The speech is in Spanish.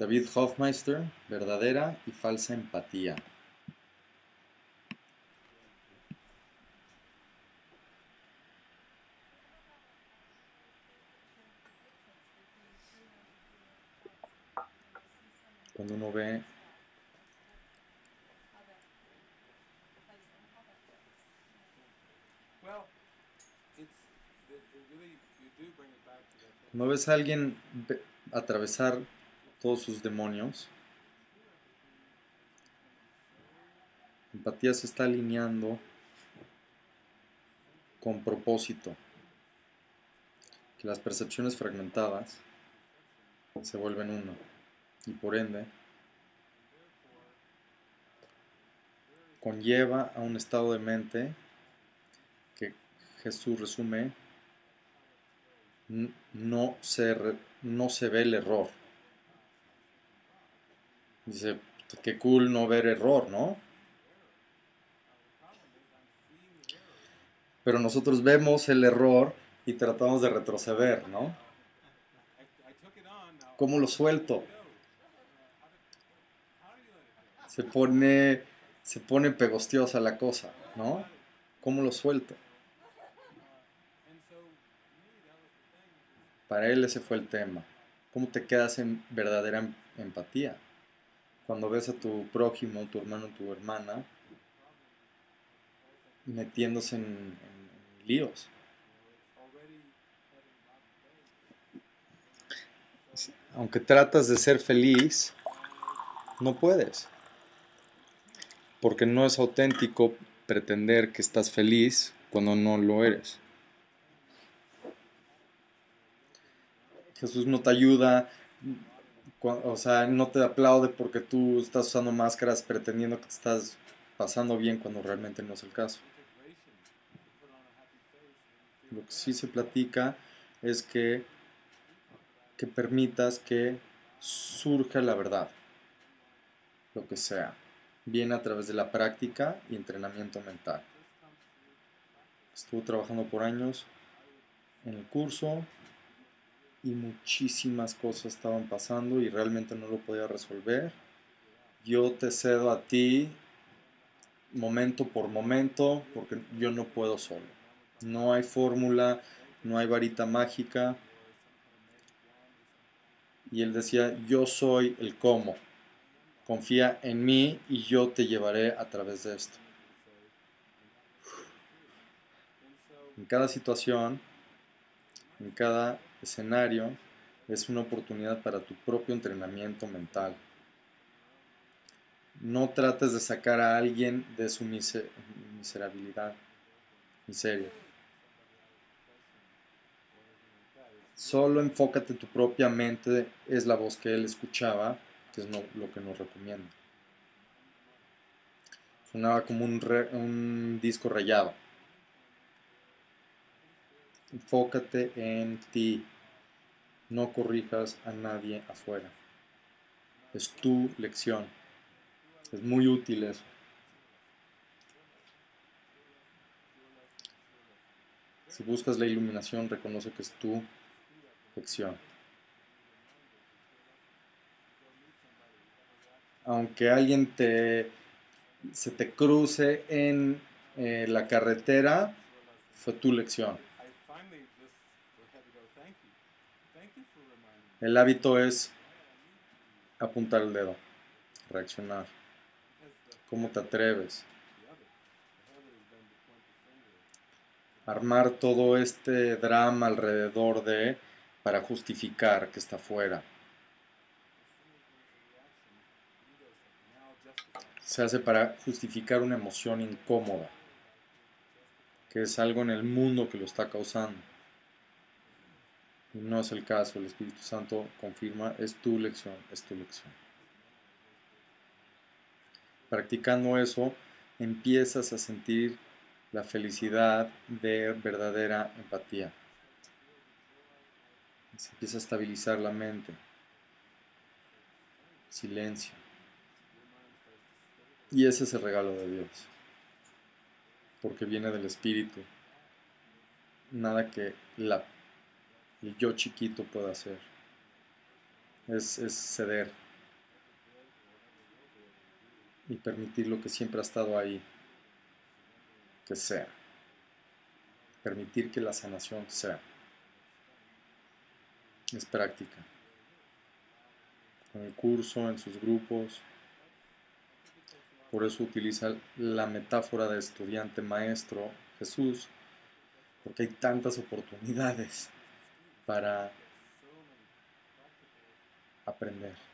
David Hofmeister, verdadera y falsa empatía. Cuando uno ve. Cuando ves a alguien ve- atravesar todos sus demonios, empatía se está alineando con propósito, que las percepciones fragmentadas se vuelven uno. Y por ende conlleva a un estado de mente que Jesús resume no se, no se ve el error. Dice, qué cool no ver error, ¿no? Pero nosotros vemos el error y tratamos de retroceder, ¿no? ¿Cómo lo suelto? Se pone, se pone pegostiosa la cosa, ¿no? ¿Cómo lo suelto? Para él ese fue el tema. ¿Cómo te quedas en verdadera em- empatía? Cuando ves a tu prójimo, tu hermano, tu hermana, metiéndose en, en- líos. Aunque tratas de ser feliz, no puedes. Porque no es auténtico pretender que estás feliz cuando no lo eres. Jesús no te ayuda, o sea, no te aplaude porque tú estás usando máscaras pretendiendo que te estás pasando bien cuando realmente no es el caso. Lo que sí se platica es que, que permitas que surja la verdad, lo que sea. Viene a través de la práctica y entrenamiento mental. Estuve trabajando por años en el curso y muchísimas cosas estaban pasando y realmente no lo podía resolver. Yo te cedo a ti momento por momento porque yo no puedo solo. No hay fórmula, no hay varita mágica. Y él decía, yo soy el cómo. Confía en mí y yo te llevaré a través de esto. En cada situación, en cada escenario, es una oportunidad para tu propio entrenamiento mental. No trates de sacar a alguien de su mise- miserabilidad, miseria. Solo enfócate en tu propia mente, es la voz que él escuchaba, que es lo que nos recomienda. Sonaba como un, re- un disco rayado. Enfócate en ti. No corrijas a nadie afuera. Es tu lección. Es muy útil eso. Si buscas la iluminación, reconoce que es tu lección. Aunque alguien te se te cruce en eh, la carretera, fue tu lección. El hábito es apuntar el dedo, reaccionar. ¿Cómo te atreves? Armar todo este drama alrededor de para justificar que está fuera. Se hace para justificar una emoción incómoda, que es algo en el mundo que lo está causando. No es el caso, el Espíritu Santo confirma, es tu lección, es tu lección. Practicando eso, empiezas a sentir la felicidad de verdadera empatía. Se empieza a estabilizar la mente. Silencio. Y ese es el regalo de Dios. Porque viene del Espíritu. Nada que la el yo chiquito pueda hacer. Es, es ceder, y permitir lo que siempre ha estado ahí, que sea. Permitir que la sanación sea. Es práctica. En el curso, en sus grupos. Por eso utiliza la metáfora de estudiante maestro Jesús, porque hay tantas oportunidades para aprender.